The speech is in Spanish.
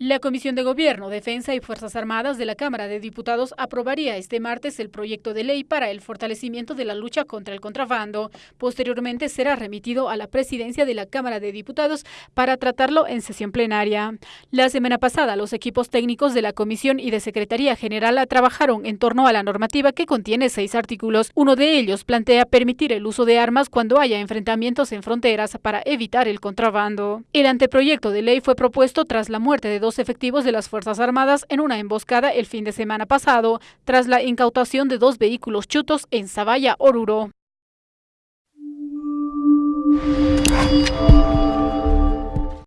La Comisión de Gobierno, Defensa y Fuerzas Armadas de la Cámara de Diputados aprobaría este martes el proyecto de ley para el fortalecimiento de la lucha contra el contrabando. Posteriormente será remitido a la presidencia de la Cámara de Diputados para tratarlo en sesión plenaria. La semana pasada, los equipos técnicos de la Comisión y de Secretaría General trabajaron en torno a la normativa que contiene seis artículos. Uno de ellos plantea permitir el uso de armas cuando haya enfrentamientos en fronteras para evitar el contrabando. El anteproyecto de ley fue propuesto tras la muerte de dos efectivos de las Fuerzas Armadas en una emboscada el fin de semana pasado, tras la incautación de dos vehículos chutos en Zavalla, Oruro.